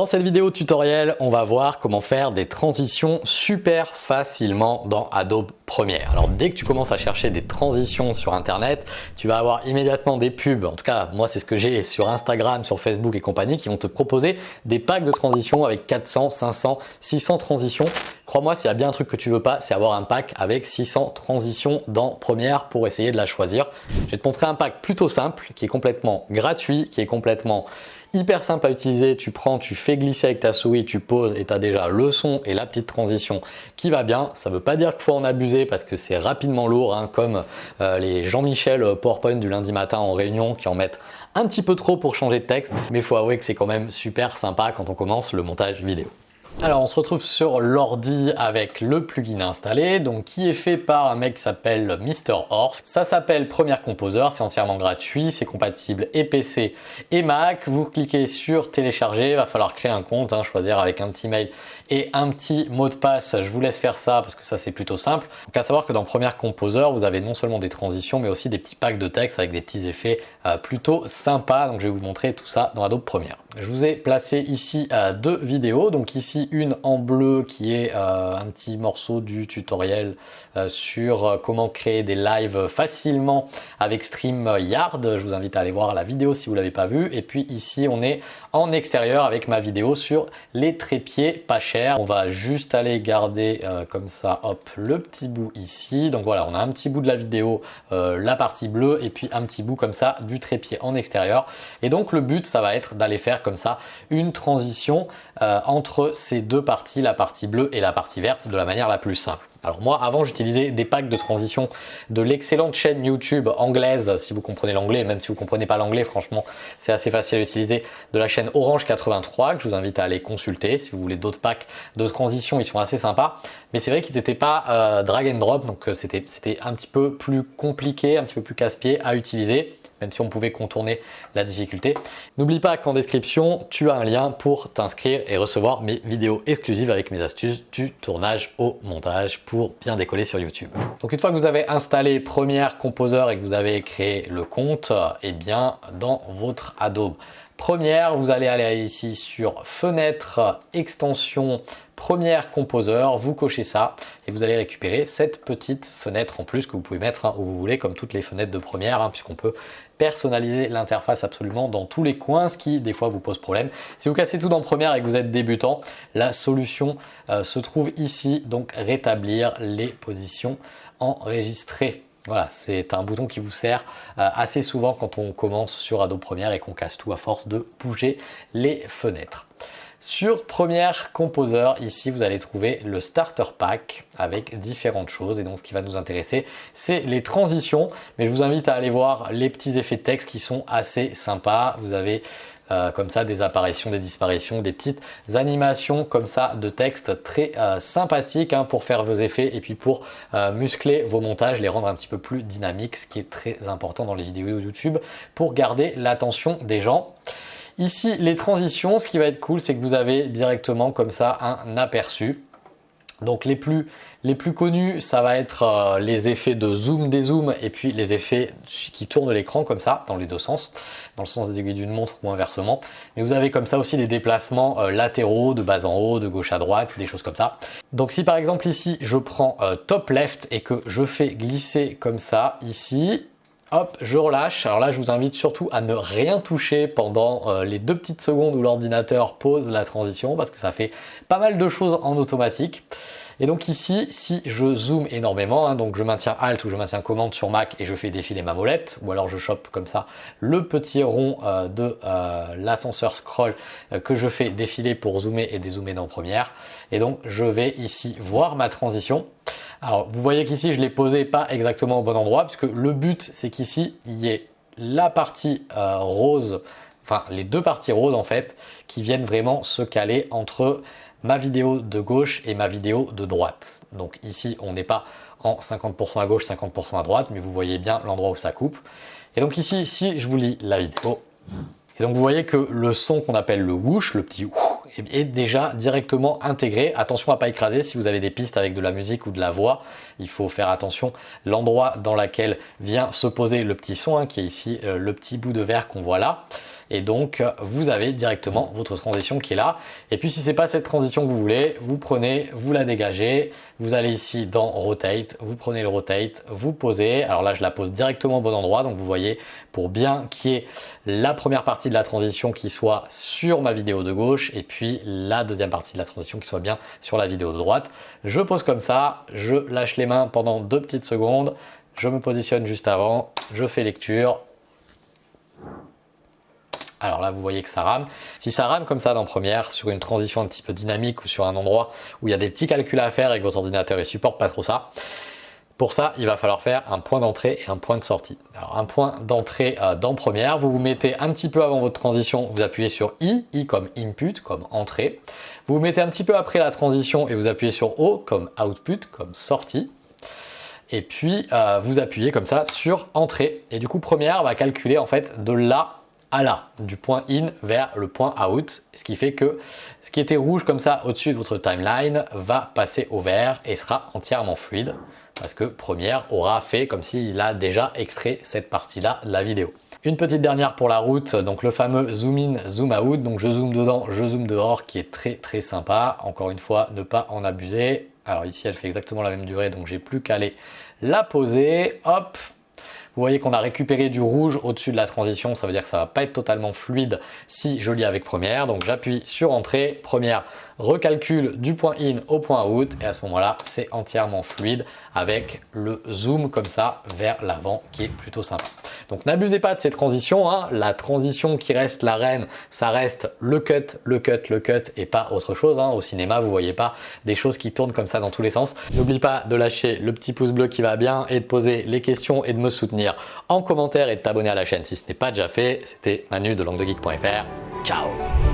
Dans cette vidéo tutoriel, on va voir comment faire des transitions super facilement dans Adobe Premiere. Alors dès que tu commences à chercher des transitions sur internet, tu vas avoir immédiatement des pubs, en tout cas moi c'est ce que j'ai sur Instagram, sur Facebook et compagnie, qui vont te proposer des packs de transitions avec 400, 500, 600 transitions. Crois-moi, s'il y a bien un truc que tu veux pas, c'est avoir un pack avec 600 transitions dans Premiere pour essayer de la choisir. Je vais te montrer un pack plutôt simple, qui est complètement gratuit, qui est complètement hyper simple à utiliser. Tu prends, tu fais glisser avec ta souris, tu poses et tu as déjà le son et la petite transition qui va bien. Ça ne veut pas dire qu'il faut en abuser parce que c'est rapidement lourd, hein, comme euh, les Jean-Michel euh, PowerPoint du lundi matin en réunion qui en mettent un petit peu trop pour changer de texte. Mais il faut avouer que c'est quand même super sympa quand on commence le montage vidéo. Alors on se retrouve sur l'ordi avec le plugin installé, donc qui est fait par un mec qui s'appelle Mr. Horse. Ça s'appelle Premiere Composer, c'est entièrement gratuit, c'est compatible et PC et Mac. Vous cliquez sur télécharger, il va falloir créer un compte, hein, choisir avec un petit mail et un petit mot de passe. Je vous laisse faire ça parce que ça c'est plutôt simple. Donc à savoir que dans Premiere Composer, vous avez non seulement des transitions mais aussi des petits packs de texte avec des petits effets euh, plutôt sympas. Donc je vais vous montrer tout ça dans Adobe Premiere. Je vous ai placé ici euh, deux vidéos, donc ici une en bleu qui est euh, un petit morceau du tutoriel euh, sur euh, comment créer des lives facilement avec StreamYard. Je vous invite à aller voir la vidéo si vous ne l'avez pas vue. Et puis ici, on est en extérieur avec ma vidéo sur les trépieds pas chers. On va juste aller garder comme ça, hop, le petit bout ici. Donc voilà, on a un petit bout de la vidéo, la partie bleue, et puis un petit bout comme ça du trépied en extérieur. Et donc le but, ça va être d'aller faire comme ça une transition entre ces deux parties, la partie bleue et la partie verte, de la manière la plus simple. Alors moi, avant, j'utilisais des packs de transition de l'excellente chaîne YouTube anglaise, si vous comprenez l'anglais, même si vous comprenez pas l'anglais, franchement, c'est assez facile à utiliser, de la chaîne Orange 83, que je vous invite à aller consulter. Si vous voulez d'autres packs de transition, ils sont assez sympas. Mais c'est vrai qu'ils n'étaient pas euh, drag and drop, donc euh, c'était un petit peu plus compliqué, un petit peu plus casse-pied à utiliser même si on pouvait contourner la difficulté. N'oublie pas qu'en description, tu as un lien pour t'inscrire et recevoir mes vidéos exclusives avec mes astuces du tournage au montage pour bien décoller sur YouTube. Donc une fois que vous avez installé Premiere Composer et que vous avez créé le compte, eh bien dans votre Adobe Premiere, vous allez aller ici sur Fenêtre, Extension, Première Composer, vous cochez ça et vous allez récupérer cette petite fenêtre en plus que vous pouvez mettre hein, où vous voulez comme toutes les fenêtres de Première hein, puisqu'on peut personnaliser l'interface absolument dans tous les coins, ce qui des fois vous pose problème. Si vous cassez tout dans Première et que vous êtes débutant, la solution euh, se trouve ici, donc rétablir les positions enregistrées. Voilà, c'est un bouton qui vous sert euh, assez souvent quand on commence sur Adobe Premiere et qu'on casse tout à force de bouger les fenêtres. Sur Premiere Composer, ici vous allez trouver le Starter Pack avec différentes choses et donc ce qui va nous intéresser c'est les transitions mais je vous invite à aller voir les petits effets de texte qui sont assez sympas. Vous avez euh, comme ça des apparitions, des disparitions, des petites animations comme ça de texte très euh, sympathiques hein, pour faire vos effets et puis pour euh, muscler vos montages, les rendre un petit peu plus dynamiques, ce qui est très important dans les vidéos YouTube pour garder l'attention des gens. Ici, les transitions, ce qui va être cool, c'est que vous avez directement comme ça un aperçu. Donc les plus, les plus connus, ça va être euh, les effets de zoom, dézoom et puis les effets qui tournent l'écran comme ça, dans les deux sens, dans le sens des aiguilles d'une montre ou inversement. Mais vous avez comme ça aussi des déplacements euh, latéraux, de bas en haut, de gauche à droite, des choses comme ça. Donc si par exemple ici, je prends euh, top left et que je fais glisser comme ça ici, Hop, je relâche. Alors là, je vous invite surtout à ne rien toucher pendant euh, les deux petites secondes où l'ordinateur pose la transition parce que ça fait pas mal de choses en automatique. Et donc ici, si je zoome énormément, hein, donc je maintiens Alt ou je maintiens Commande sur Mac et je fais défiler ma molette, ou alors je chope comme ça le petit rond euh, de euh, l'ascenseur scroll que je fais défiler pour zoomer et dézoomer dans Première. Et donc je vais ici voir ma transition. Alors, vous voyez qu'ici, je l'ai posé pas exactement au bon endroit, puisque le but, c'est qu'ici, il y ait la partie euh, rose, enfin les deux parties roses en fait, qui viennent vraiment se caler entre ma vidéo de gauche et ma vidéo de droite. Donc ici, on n'est pas en 50% à gauche, 50% à droite, mais vous voyez bien l'endroit où ça coupe. Et donc ici, si je vous lis la vidéo, et donc vous voyez que le son qu'on appelle le whoosh, le petit est déjà directement intégré. Attention à pas écraser si vous avez des pistes avec de la musique ou de la voix. Il faut faire attention l'endroit dans lequel vient se poser le petit son, hein, qui est ici euh, le petit bout de verre qu'on voit là. Et donc vous avez directement votre transition qui est là. Et puis si c'est pas cette transition que vous voulez, vous prenez, vous la dégagez, vous allez ici dans Rotate, vous prenez le Rotate, vous posez. Alors là je la pose directement au bon endroit, donc vous voyez pour bien qu'il y ait la première partie de la transition qui soit sur ma vidéo de gauche et puis la deuxième partie de la transition qui soit bien sur la vidéo de droite. Je pose comme ça, je lâche les mains pendant deux petites secondes, je me positionne juste avant, je fais lecture. Alors là, vous voyez que ça rame. Si ça rame comme ça dans Première, sur une transition un petit peu dynamique ou sur un endroit où il y a des petits calculs à faire et que votre ordinateur ne supporte pas trop ça, pour ça, il va falloir faire un point d'entrée et un point de sortie. Alors un point d'entrée euh, dans Première, vous vous mettez un petit peu avant votre transition, vous appuyez sur I, I comme input, comme entrée. Vous vous mettez un petit peu après la transition et vous appuyez sur O comme output, comme sortie. Et puis euh, vous appuyez comme ça sur entrée. Et du coup Première va calculer en fait de là à là, du point in vers le point out, ce qui fait que ce qui était rouge comme ça au-dessus de votre timeline va passer au vert et sera entièrement fluide parce que Première aura fait comme s'il a déjà extrait cette partie-là la vidéo. Une petite dernière pour la route, donc le fameux zoom in, zoom out, donc je zoome dedans, je zoome dehors qui est très très sympa. Encore une fois, ne pas en abuser. Alors ici, elle fait exactement la même durée, donc j'ai plus qu'à aller la poser. Hop, vous voyez qu'on a récupéré du rouge au-dessus de la transition, ça veut dire que ça va pas être totalement fluide si je lis avec première. Donc j'appuie sur entrée, première recalcule du point in au point out et à ce moment-là, c'est entièrement fluide avec le zoom comme ça vers l'avant qui est plutôt sympa. Donc n'abusez pas de ces transitions, hein. la transition qui reste la reine, ça reste le cut, le cut, le cut et pas autre chose. Hein. Au cinéma, vous voyez pas des choses qui tournent comme ça dans tous les sens. N'oublie pas de lâcher le petit pouce bleu qui va bien et de poser les questions et de me soutenir en commentaire et de t'abonner à la chaîne si ce n'est pas déjà fait. C'était Manu de languedegeek.fr. Ciao